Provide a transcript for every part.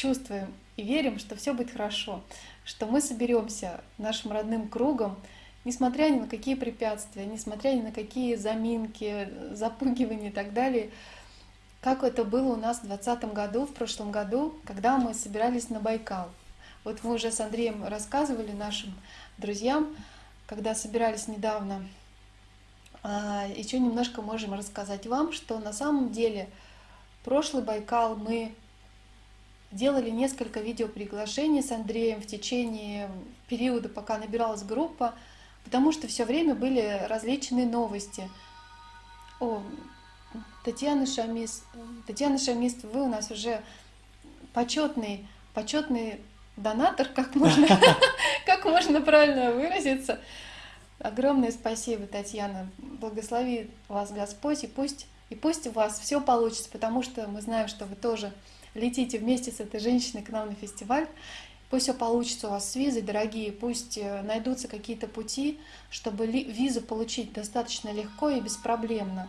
чувствуем и верим, что все будет хорошо, что мы соберемся нашим родным кругом, несмотря ни на какие препятствия, несмотря ни на какие заминки, запугивания и так далее, как это было у нас в 2020 году, в прошлом году, когда мы собирались на Байкал. Вот мы уже с Андреем рассказывали нашим друзьям, когда собирались недавно, а, еще немножко можем рассказать вам, что на самом деле прошлый Байкал мы делали несколько видеоприглашений с Андреем в течение периода, пока набиралась группа, потому что все время были различные новости. О, Татьяна Шамис, Татьяна Шамис, вы у нас уже почетный, почетный донатор, как можно, как можно правильно выразиться. Огромное спасибо, Татьяна. Благослови вас Господь, и пусть, и пусть у вас все получится, потому что мы знаем, что вы тоже летите вместе с этой женщиной к нам на фестиваль. Пусть все получится у вас с визой, дорогие, пусть э, найдутся какие-то пути, чтобы визу получить достаточно легко и беспроблемно.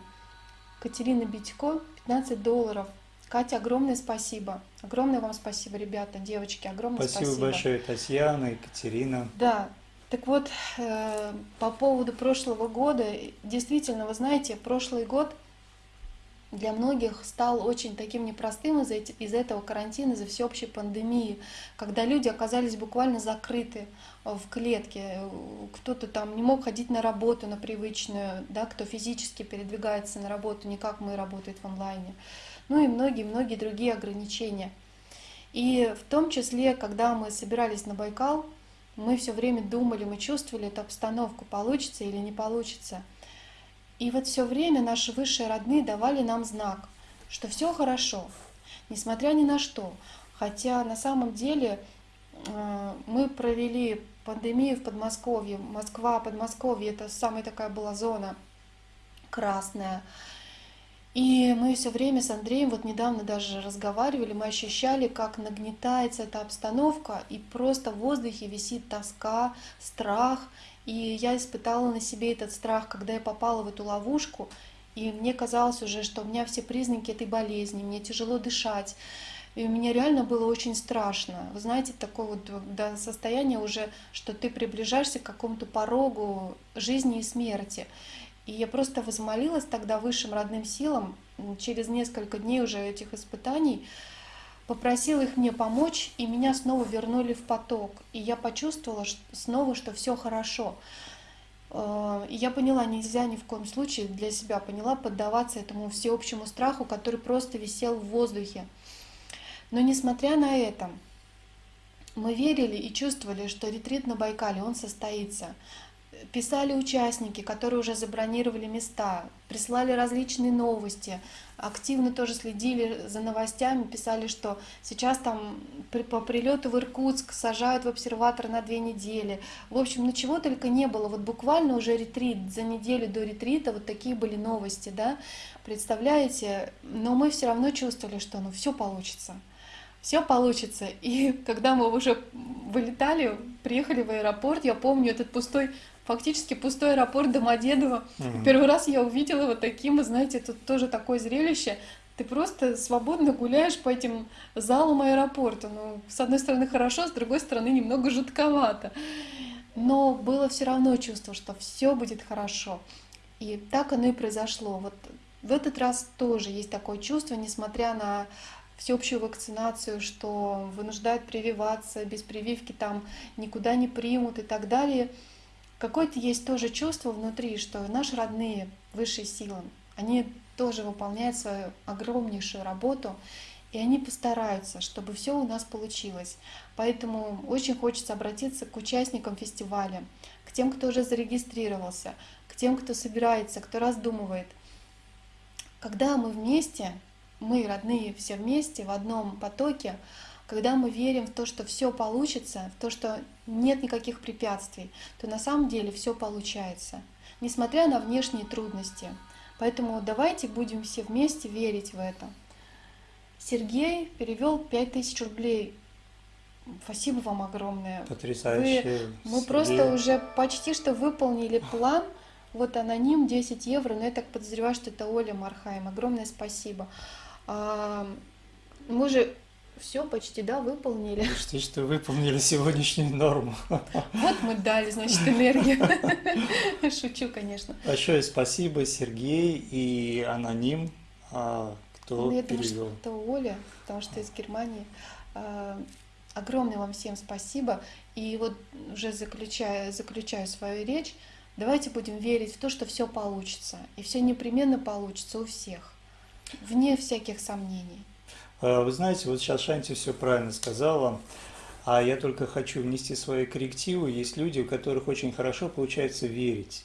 Катерина Битько, 15 долларов. Катя, огромное спасибо. Огромное вам спасибо, ребята, девочки, огромное спасибо. Спасибо большое, Татьяна, Екатерина. Да, так вот, э, по поводу прошлого года, действительно, вы знаете, прошлый год для многих стал очень таким непростым из-за из этого карантина, из-за всеобщей пандемии, когда люди оказались буквально закрыты в клетке, кто-то там не мог ходить на работу, на привычную, да, кто физически передвигается на работу, не как мы работает в онлайне, ну и многие-многие другие ограничения. И в том числе, когда мы собирались на Байкал, мы все время думали, мы чувствовали эту обстановку, получится или не получится. И вот все время наши высшие родные давали нам знак, что все хорошо, несмотря ни на что. Хотя на самом деле э, мы провели пандемию в Подмосковье. Москва, Подмосковье, это самая такая была зона красная. И мы все время с Андреем, вот недавно даже разговаривали, мы ощущали, как нагнетается эта обстановка, и просто в воздухе висит тоска, страх. И я испытала на себе этот страх, когда я попала в эту ловушку, и мне казалось уже, что у меня все признаки этой болезни, мне тяжело дышать. И мне реально было очень страшно. Вы знаете, такое вот до состояния уже, что ты приближаешься к какому-то порогу жизни и смерти. И я просто возмолилась тогда высшим родным силам, через несколько дней уже этих испытаний, попросила их мне помочь, и меня снова вернули в поток. И я почувствовала снова, что все хорошо. Э, и я поняла, нельзя ни в коем случае для себя поняла поддаваться этому всеобщему страху, который просто висел в воздухе. Но несмотря на это, мы верили и чувствовали, что ретрит на Байкале, он состоится писали участники, которые уже забронировали места, прислали различные новости, активно тоже следили за новостями, писали, что сейчас там при, по прилету в Иркутск сажают в обсерватор на две недели. В общем, ну чего только не было. Вот буквально уже ретрит, за неделю до ретрита вот такие были новости, да, представляете? Но мы все равно чувствовали, что ну все получится все получится. И когда мы уже вылетали, приехали в аэропорт, я помню этот пустой фактически пустой аэропорт Домодедово. Угу. Первый раз я увидела вот таким, вы знаете, тут тоже такое зрелище. Ты просто свободно гуляешь по этим залам аэропорта. Ну, с одной стороны хорошо, с другой стороны немного жутковато. Но было все равно чувство, что все будет хорошо. И так оно и произошло. Вот в этот раз тоже есть такое чувство, несмотря на всеобщую вакцинацию, что вынуждают прививаться, без прививки там никуда не примут и так далее – какое-то есть тоже чувство внутри, что наши родные, высшие силы, они тоже выполняют свою огромнейшую работу, и они постараются, чтобы все у нас получилось. Поэтому очень хочется обратиться к участникам фестиваля, к тем, кто уже зарегистрировался, к тем, кто собирается, кто раздумывает. Когда мы вместе, мы, родные, все вместе, в одном потоке, когда мы верим в то, что все получится, в то, что нет никаких препятствий, то на самом деле все получается, несмотря на внешние трудности. Поэтому давайте будем все вместе верить в это. Сергей перевел 5000 рублей. Спасибо вам огромное. Потрясающе. Вы, мы просто уже почти что выполнили план. Вот аноним 10 евро, но я так подозреваю, что это Оля Мархайм. Огромное спасибо. А, мы же все почти, да, выполнили. Почти что выполнили сегодняшнюю норму. Вот мы дали, значит, энергию. Шучу, конечно. Большое спасибо, Сергей и Аноним, а, кто Ну, я думаю, перевел. что это Оля, потому что из Германии. А, Огромное вам всем спасибо. И вот уже заключая, заключаю свою речь, давайте будем верить в то, что все получится. И все непременно получится у всех, вне всяких сомнений. А, Вы знаете, вот сейчас Шанти все правильно сказала, а я только хочу внести свои коррективы. Есть люди, у которых очень хорошо получается верить.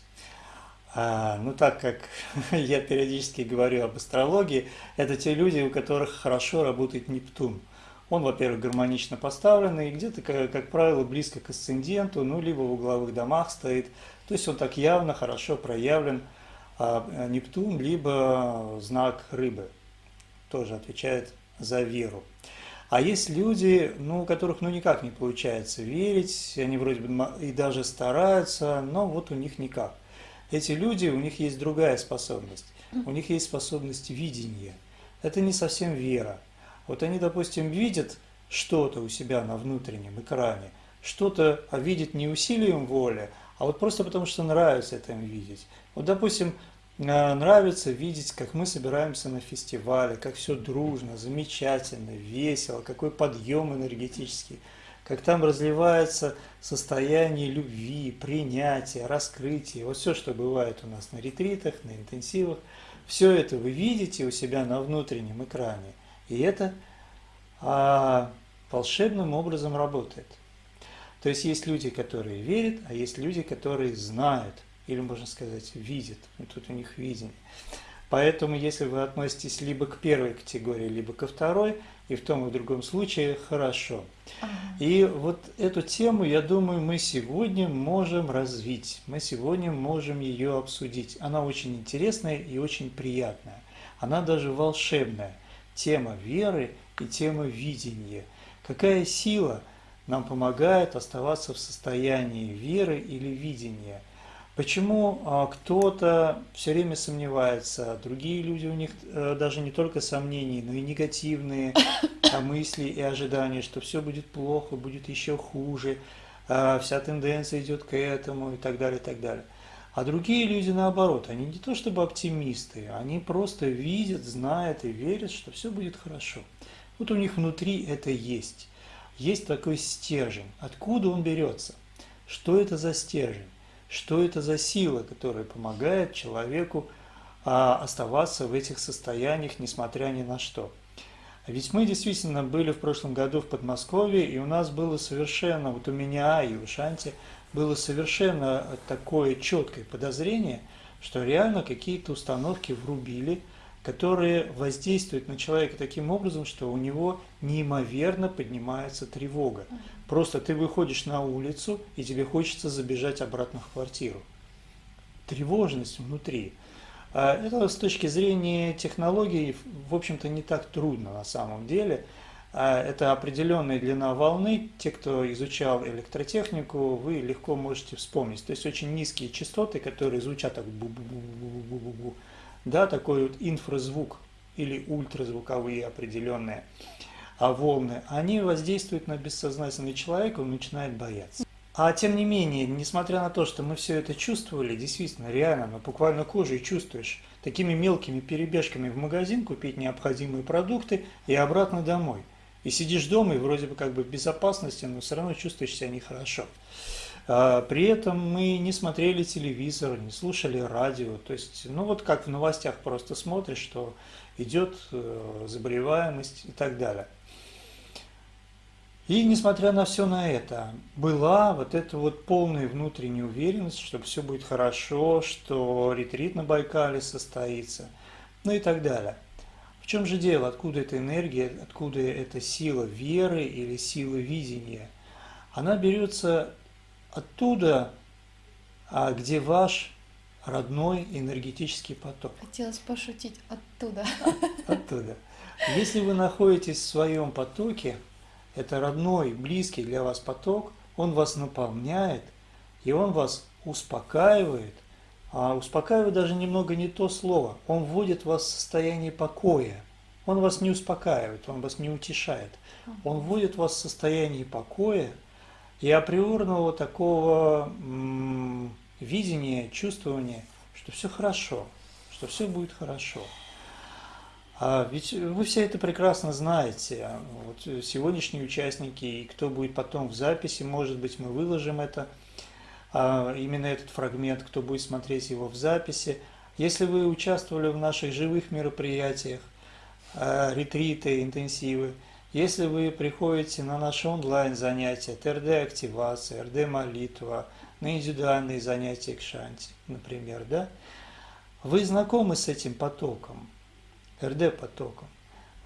А, ну, так как я периодически говорю об астрологии, это те люди, у которых хорошо работает Нептун. Он, во-первых, гармонично поставленный, где-то, как, как правило, близко к асценденту, ну, либо в угловых домах стоит. То есть он так явно, хорошо проявлен. А Нептун, либо знак рыбы, тоже отвечает за веру. А есть люди, ну, у которых ну никак не получается верить, они вроде бы и даже стараются, но вот у них никак. Эти люди, у них есть другая способность. У них есть способность видения. Это не совсем вера. Вот они, допустим, видят что-то у себя на внутреннем экране, что-то а видят не усилием воли, а вот просто потому, что нравится это им видеть. Вот, допустим, э, нравится видеть, как мы собираемся на фестивале, как все дружно, замечательно, весело, какой подъем энергетический, как там разливается состояние любви, принятия, раскрытия, вот все, что бывает у нас на ретритах, на интенсивах, все это вы видите у себя на внутреннем экране, и это а, волшебным образом работает. То есть есть люди, которые верят, а есть люди, которые знают, или можно сказать, видят. И тут у них видение. Поэтому, если вы относитесь либо к первой категории, либо ко второй, и в том и в другом случае хорошо. Ага. И вот эту тему, я думаю, мы сегодня можем развить, мы сегодня можем ее обсудить. Она очень интересная и очень приятная. Она даже волшебная. Тема веры и тема видения. Какая сила нам помогает оставаться в состоянии веры или видения? Почему а, кто-то все время сомневается, другие люди, у них э, даже не только сомнения, но и негативные а, мысли и ожидания, что все будет плохо, будет еще хуже, а, вся тенденция идет к этому и так далее, и так далее. А другие люди наоборот, они не то чтобы оптимисты, они просто видят, знают и верят, что все будет хорошо. Вот у них внутри это есть. Есть такой стержень. Откуда он берется? Что это за стержень? Что это за сила, которая помогает человеку а, оставаться в этих состояниях, несмотря ни на что? Ведь мы действительно были в прошлом году в Подмосковье, и у нас было совершенно, вот у меня и у Шанти, было совершенно такое четкое подозрение, что реально какие-то установки врубили, которые воздействуют на человека таким образом, что у него неимоверно поднимается тревога. Просто ты выходишь на улицу, и тебе хочется забежать обратно в квартиру. Тревожность внутри. А Это с точки зрения технологий, в общем-то, не так трудно на самом деле. А Это определенная длина волны. Те, кто изучал электротехнику, вы легко можете вспомнить. То есть очень низкие частоты, которые звучат так бу-бу-бу-бу-бу-бу-бу. Да, такой вот инфразвук или ультразвуковые определенные а волны, они воздействуют на бессознательный человек, он начинает бояться. А тем не менее, несмотря на то, что мы все это чувствовали, действительно, реально, ну, буквально кожей чувствуешь, такими мелкими перебежками в магазин купить необходимые продукты и обратно домой. И сидишь дома, и вроде бы как бы в безопасности, но все равно чувствуешь себя нехорошо. А, При этом мы не смотрели телевизор, не слушали радио. То есть, ну вот как в новостях просто смотришь, что идет э, заболеваемость и так далее. И несмотря на все на это, была вот эта вот полная внутренняя уверенность, что все будет хорошо, что ретрит на Байкале состоится, ну и так далее. В чем же дело? Откуда эта энергия, откуда эта сила веры или сила видения? Она берется оттуда, а, где ваш родной энергетический поток. Хотелось пошутить оттуда. Оттуда. Если вы находитесь в своем потоке, это родной, близкий для вас поток, он вас наполняет, и он вас успокаивает, а успокаивает даже немного не то слово, он вводит вас в состояние покоя. Он вас не успокаивает, он вас не утешает. Он вводит вас в состояние покоя и априорного такого видения, чувствования, что все хорошо, что все будет хорошо. А ведь вы все это прекрасно знаете. Вот сегодняшние участники и кто будет потом в записи, может быть, мы выложим это, а, именно этот фрагмент, кто будет смотреть его в записи. Если вы участвовали в наших живых мероприятиях, а, ретриты, интенсивы, если вы приходите на наши онлайн-занятия, ТРД-активация, РД-молитва, на индивидуальные занятия Кшанти, например, да, вы знакомы с этим потоком, РД-потоком.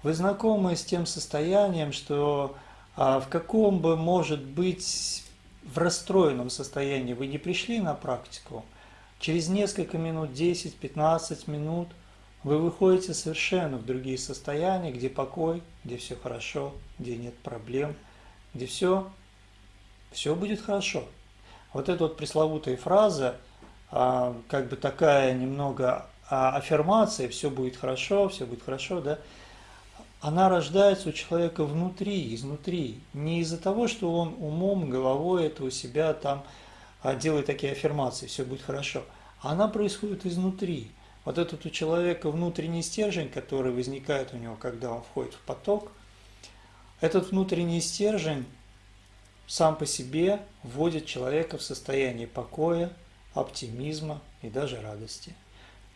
Вы знакомы с тем состоянием, что а, в каком бы, может быть, в расстроенном состоянии вы не пришли на практику, через несколько минут, 10-15 минут, вы выходите совершенно в другие состояния, где покой, где все хорошо, где нет проблем, где все, все будет хорошо. Вот эта вот пресловутая фраза, а, как бы такая немного а, аффирмация, все будет хорошо, все будет хорошо, да, она рождается у человека внутри, изнутри. Не из-за того, что он умом, головой это у себя там а, делает такие аффирмации, все будет хорошо. Она происходит изнутри. Вот этот у человека внутренний стержень, который возникает у него, когда он входит в поток, этот внутренний стержень сам по себе вводит человека в состояние покоя, оптимизма и даже радости.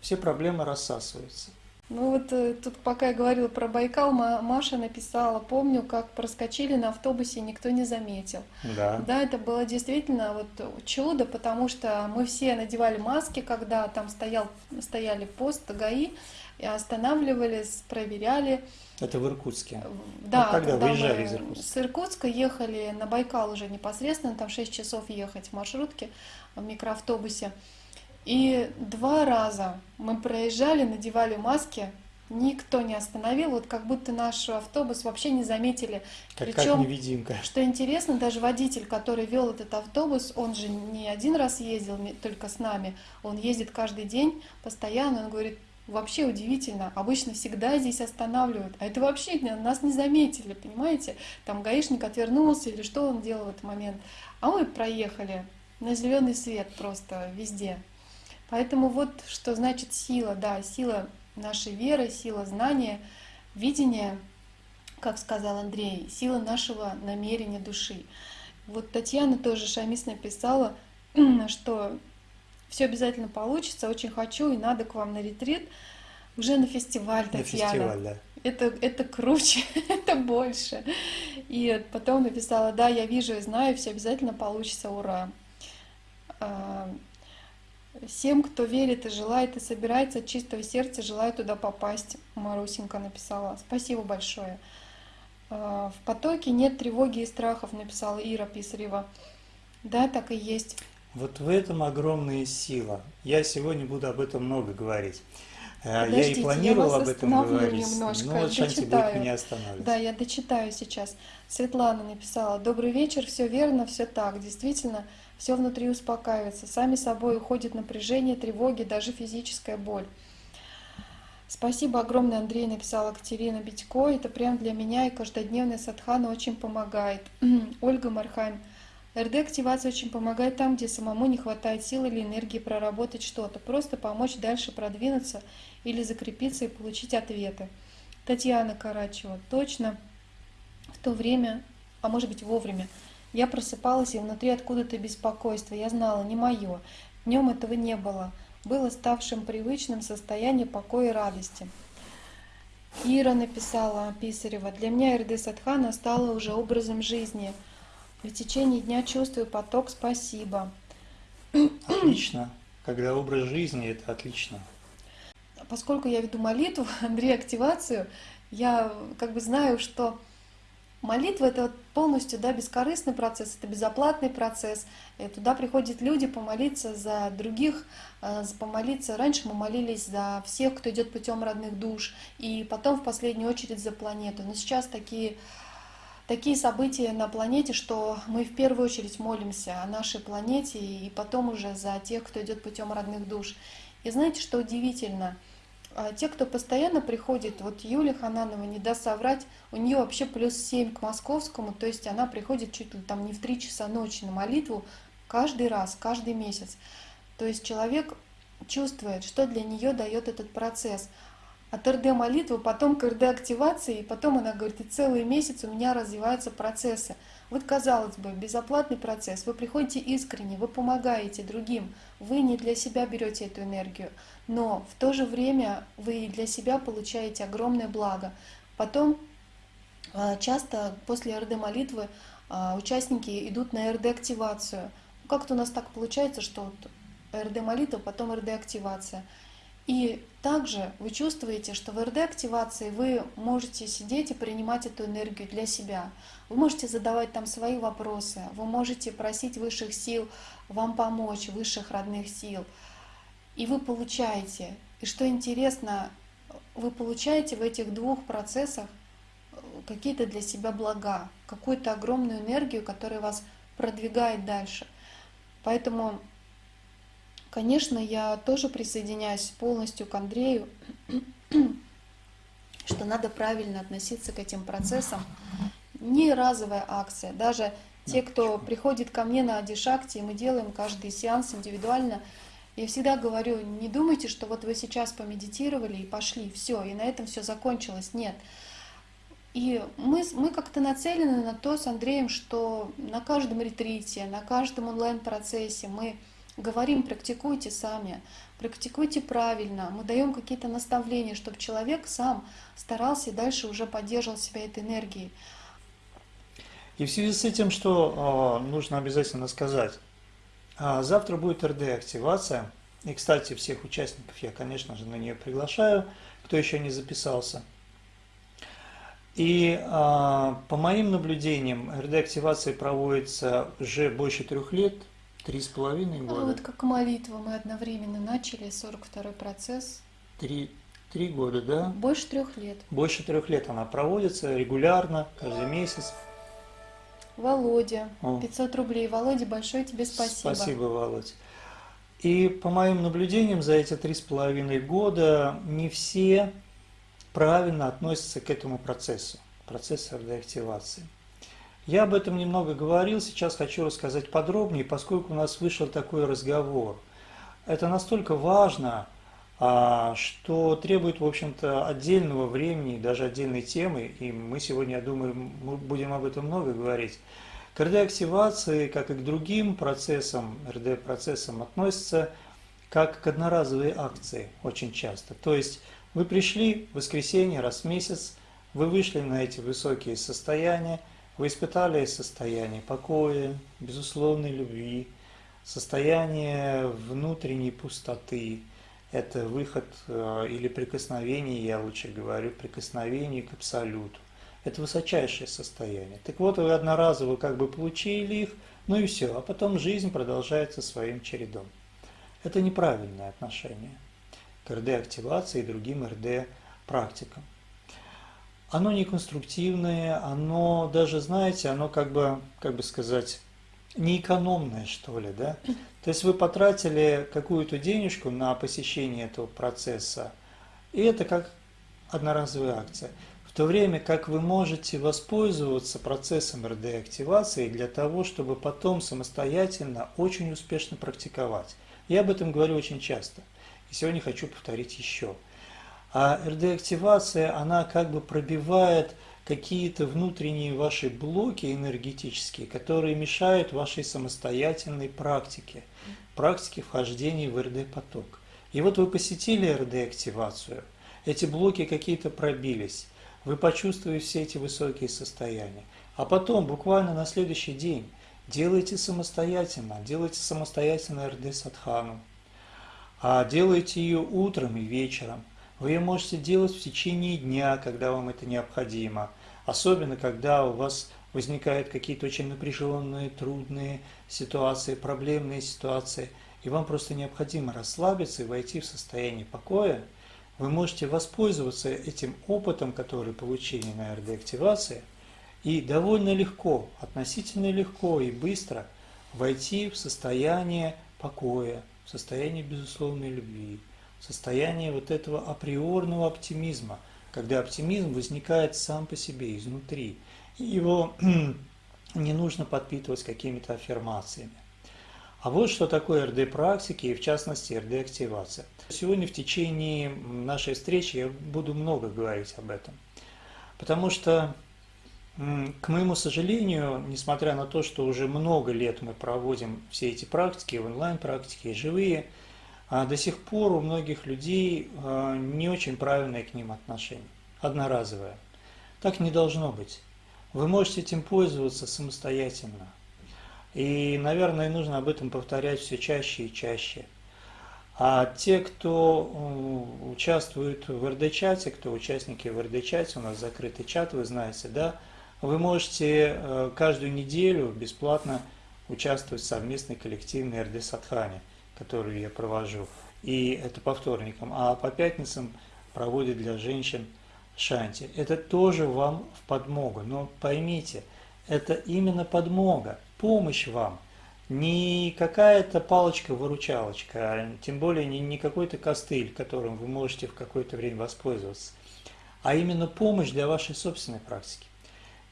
Все проблемы рассасываются. Ну вот э, тут пока я говорила про Байкал, Маша написала, помню, как проскочили на автобусе, никто не заметил. Да. Да, это было действительно вот чудо, потому что мы все надевали маски, когда там стоял, стояли пост ГАИ, и останавливались, проверяли. Это в Иркутске? Да, ну, когда, когда выезжали из Иркутска? С Иркутска ехали на Байкал уже непосредственно, там 6 часов ехать в маршрутке, в микроавтобусе. И два раза мы проезжали, надевали маски, никто не остановил, вот как будто наш автобус вообще не заметили. Как, Причем, как невидимка. Что интересно, даже водитель, который вел этот автобус, он же не один раз ездил только с нами, он ездит каждый день постоянно, он говорит, вообще удивительно, обычно всегда здесь останавливают, а это вообще нас не заметили, понимаете? Там гаишник отвернулся или что он делал в этот момент, а мы проехали на зеленый свет просто везде. Поэтому вот что значит сила, да, сила нашей веры, сила знания, видения, как сказал Андрей, сила нашего намерения души. Вот Татьяна тоже Шамис написала, что все обязательно получится, очень хочу и надо к вам на ретрит, уже на фестиваль, Татьяна. На фестиваль, да. Это, это круче, это больше. И потом написала, да, я вижу и знаю, все обязательно получится, ура. А, Всем, кто верит и желает, и собирается от чистого сердца, желаю туда попасть, Марусенька написала. Спасибо большое. А, в потоке нет тревоги и страхов, написала Ира Писарева. Да, так и есть. Вот в этом огромная сила. Я сегодня буду об этом много говорить. Подождите, я и планировал я об этом говорить, немножко, но Шанти будет меня останавливать. Да, я дочитаю сейчас. Светлана написала, добрый вечер, все верно, все так. Действительно, все внутри успокаивается, сами собой уходит напряжение, тревоги, даже физическая боль. Спасибо огромное, Андрей написала Катерина Битько. Это прям для меня и каждодневная садхана очень помогает. Ольга Мархайм. РД-активация очень помогает там, где самому не хватает сил или энергии проработать что-то. Просто помочь дальше продвинуться или закрепиться и получить ответы. Татьяна Карачева. Точно в то время, а может быть вовремя, я просыпалась, и внутри откуда-то беспокойство. Я знала, не мое. Днем этого не было. Было ставшим привычным состояние покоя и радости. Ира написала Писарева, «Для меня РД Садхана стала уже образом жизни. В течение дня чувствую поток «Спасибо». Отлично. Когда образ жизни, это отлично. Поскольку я веду молитву, Андрей, активацию, я как бы знаю, что Молитва — это полностью да, бескорыстный процесс, это безоплатный процесс. И туда приходят люди помолиться за других, э, помолиться. Раньше мы молились за всех, кто идет путем родных душ, и потом в последнюю очередь за планету. Но сейчас такие, такие события на планете, что мы в первую очередь молимся о нашей планете, и потом уже за тех, кто идет путем родных душ. И знаете, что удивительно? А те, кто постоянно приходит, вот Юлия Хананова, не даст соврать, у нее вообще плюс 7 к московскому, то есть она приходит чуть ли там не в 3 часа ночи на молитву каждый раз, каждый месяц. То есть человек чувствует, что для нее дает этот процесс. От РД молитвы, потом к РД активации, и потом она говорит, и целый месяц у меня развиваются процессы. Вот, казалось бы, безоплатный процесс, вы приходите искренне, вы помогаете другим, вы не для себя берете эту энергию, но в то же время вы для себя получаете огромное благо. Потом а, часто после РД-молитвы а, участники идут на РД-активацию. Как-то у нас так получается, что РД-молитва, потом РД-активация. И также вы чувствуете, что в РД-активации вы можете сидеть и принимать эту энергию для себя. Вы можете задавать там свои вопросы, вы можете просить высших сил вам помочь, высших родных сил. И вы получаете. И что интересно, вы получаете в этих двух процессах какие-то для себя блага, какую-то огромную энергию, которая вас продвигает дальше. Поэтому Конечно, я тоже присоединяюсь полностью к Андрею, что надо правильно относиться к этим процессам. Не разовая акция. Даже те, кто приходит ко мне на Адишакти, мы делаем каждый сеанс индивидуально, я всегда говорю, не думайте, что вот вы сейчас помедитировали и пошли, все, и на этом все закончилось. Нет. И мы, мы как-то нацелены на то с Андреем, что на каждом ретрите, на каждом онлайн-процессе мы говорим, практикуйте сами, практикуйте правильно, мы даем какие-то наставления, чтобы человек сам старался и дальше уже поддерживал себя этой энергией. И в связи с этим, что э, нужно обязательно сказать, э, завтра будет РД-активация, и, кстати, всех участников я, конечно же, на нее приглашаю, кто еще не записался. И э, по моим наблюдениям, РД-активация проводится уже больше трех лет, Три с половиной года. А вот как молитва мы одновременно начали, 42-й процесс. Три, три года, да? Больше трех лет. Больше трех лет она проводится регулярно, каждый месяц. Володя, О. 500 рублей. Володя, большое тебе спасибо. Спасибо, Володя. И по моим наблюдениям за эти три с половиной года не все правильно относятся к этому процессу, процессу реактивации. Я об этом немного говорил, сейчас хочу рассказать подробнее, поскольку у нас вышел такой разговор. Это настолько важно, а, что требует, в общем-то, отдельного времени, даже отдельной темы, и мы сегодня, я думаю, будем об этом много говорить. К РД-активации, как и к другим процессам, РД-процессам относятся как к одноразовой акции очень часто. То есть вы пришли в воскресенье раз в месяц, вы вышли на эти высокие состояния, вы испытали состояние покоя, безусловной любви, состояние внутренней пустоты. Это выход э, или прикосновение, я лучше говорю, прикосновение к Абсолюту. Это высочайшее состояние. Так вот, вы одноразово как бы получили их, ну и все, а потом жизнь продолжается своим чередом. Это неправильное отношение к РД-активации и другим РД-практикам оно не конструктивное, оно даже, знаете, оно как бы, как бы сказать, не экономное, что ли, да? То есть вы потратили какую-то денежку на посещение этого процесса, и это как одноразовая акция. В то время как вы можете воспользоваться процессом РД-активации для того, чтобы потом самостоятельно очень успешно практиковать. Я об этом говорю очень часто. И сегодня хочу повторить еще – а РД-активация, она как бы пробивает какие-то внутренние ваши блоки энергетические, которые мешают вашей самостоятельной практике, практике вхождения в РД-поток. И вот вы посетили РД-активацию, эти блоки какие-то пробились, вы почувствовали все эти высокие состояния, а потом, буквально на следующий день, делайте самостоятельно, делайте самостоятельно РД-садхану, а делайте ее утром и вечером – вы ее можете делать в течение дня, когда вам это необходимо. Особенно, когда у вас возникают какие-то очень напряженные, трудные ситуации, проблемные ситуации, и вам просто необходимо расслабиться и войти в состояние покоя, вы можете воспользоваться этим опытом, который получили на РД-активации, и довольно легко, относительно легко и быстро войти в состояние покоя, в состояние безусловной любви, состояние вот этого априорного оптимизма, когда оптимизм возникает сам по себе, изнутри. И его не нужно подпитывать какими-то аффирмациями. А вот что такое РД-практики и в частности РД-активация. Сегодня в течение нашей встречи я буду много говорить об этом. Потому что, к моему сожалению, несмотря на то, что уже много лет мы проводим все эти практики, онлайн-практики, живые, а до сих пор у многих людей а, не очень правильное к ним отношение, одноразовое. Так не должно быть. Вы можете этим пользоваться самостоятельно. И, наверное, нужно об этом повторять все чаще и чаще. А те, кто участвует в РД-чате, кто участники в РД-чате, у нас закрытый чат, вы знаете, да, вы можете э, каждую неделю бесплатно участвовать в совместной коллективной РД-садхане, которую я провожу. И это по вторникам. А по пятницам проводит для женщин Шанти. Это тоже вам в подмогу. Но поймите, это именно подмога, помощь вам. Не какая-то палочка-выручалочка, а тем более не, не какой-то костыль, которым вы можете в какое-то время воспользоваться, а именно помощь для вашей собственной практики.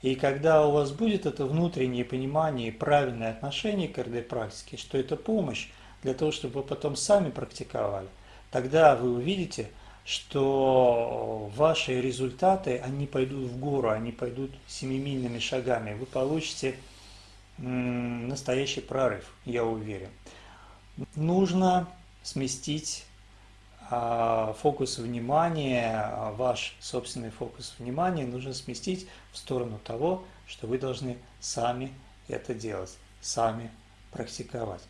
И когда у вас будет это внутреннее понимание и правильное отношение к РД-практике, что это помощь для того, чтобы вы потом сами практиковали, тогда вы увидите – что ваши результаты, они пойдут в гору, они пойдут семимильными шагами. Вы получите настоящий прорыв, я уверен. Нужно сместить а, фокус внимания, ваш собственный фокус внимания нужно сместить в сторону того, что вы должны сами это делать, сами практиковать.